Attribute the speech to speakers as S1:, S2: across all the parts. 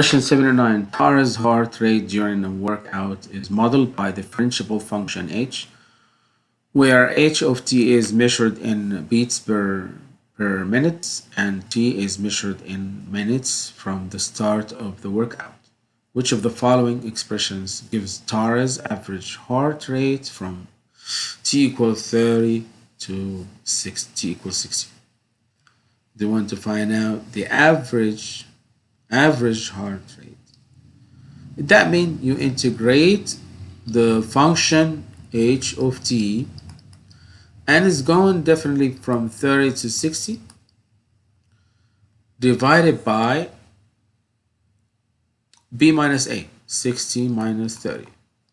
S1: Question 79. Tara's heart rate during a workout is modeled by the differentiable function h, where h of t is measured in beats per, per minute and t is measured in minutes from the start of the workout. Which of the following expressions gives Tara's average heart rate from t equals 30 to 6, t equals 60? They want to find out the average average heart rate. That means you integrate the function h of t and it's going definitely from 30 to 60 divided by b minus a 60 minus 30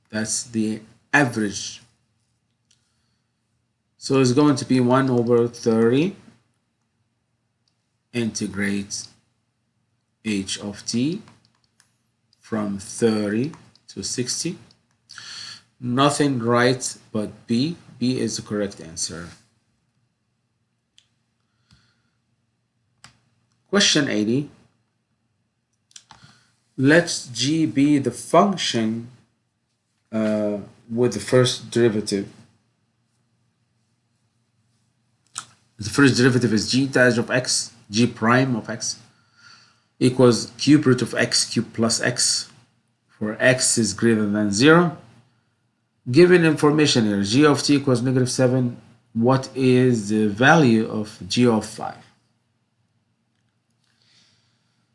S1: that's the average so it's going to be 1 over 30 integrate h of t from 30 to 60 nothing right but b. B is the correct answer. Question 80 let g be the function uh, with the first derivative. The first derivative is g dash of x g prime of x equals cube root of x cubed plus x for x is greater than 0 given information here g of t equals negative 7 what is the value of g of 5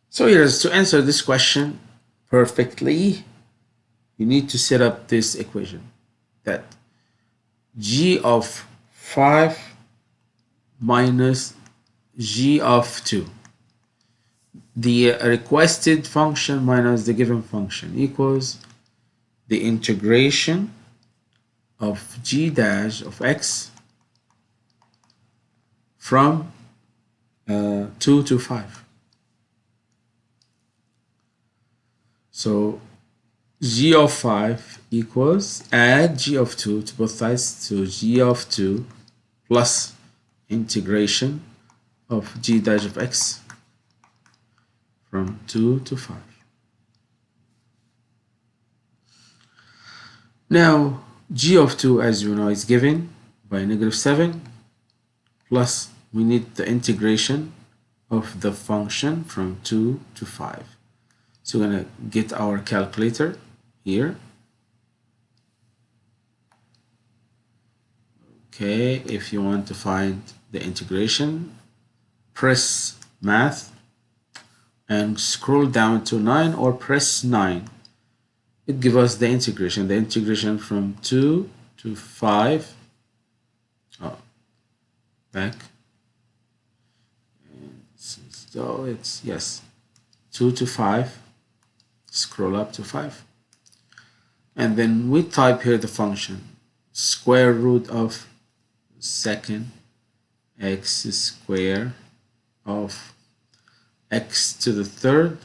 S1: so here's to answer this question perfectly you need to set up this equation that g of 5 minus g of 2 the requested function minus the given function equals the integration of g dash of x from uh, 2 to 5. So g of 5 equals add g of 2 to both sides to g of 2 plus integration of g dash of x from 2 to 5. Now, g of 2, as you know, is given by negative 7, plus we need the integration of the function from 2 to 5. So we're going to get our calculator here. Okay, if you want to find the integration, press math and scroll down to 9 or press 9 it gives us the integration. The integration from 2 to 5 oh, back. So it's yes 2 to 5 scroll up to 5 and then we type here the function. Square root of second x square of x to the third.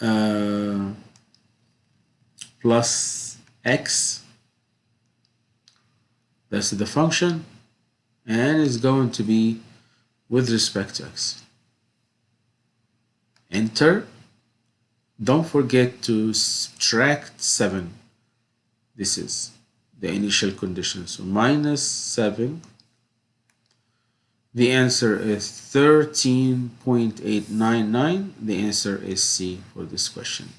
S1: Uh, plus x. That's the function. And it's going to be with respect to x. Enter. Don't forget to subtract 7 this is the initial condition. So minus 7 the answer is 13.899. The answer is C for this question.